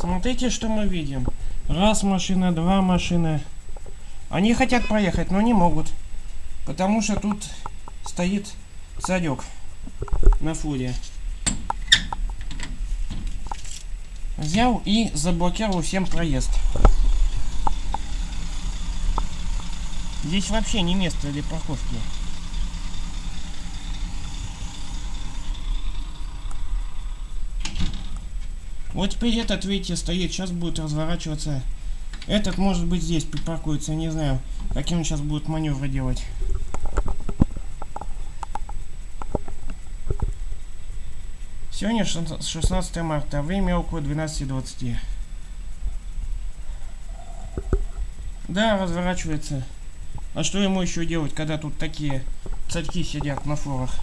Смотрите, что мы видим. Раз машина, два машины. Они хотят проехать, но не могут. Потому что тут стоит садек на фуре. Взял и заблокировал всем проезд. Здесь вообще не место для парковки. Вот теперь этот, видите, стоит, сейчас будет разворачиваться. Этот, может быть, здесь припаркуется, не знаю, каким он сейчас будет маневры делать. Сегодня 16 марта, время около 12.20. Да, разворачивается. А что ему еще делать, когда тут такие царьки сидят на форах?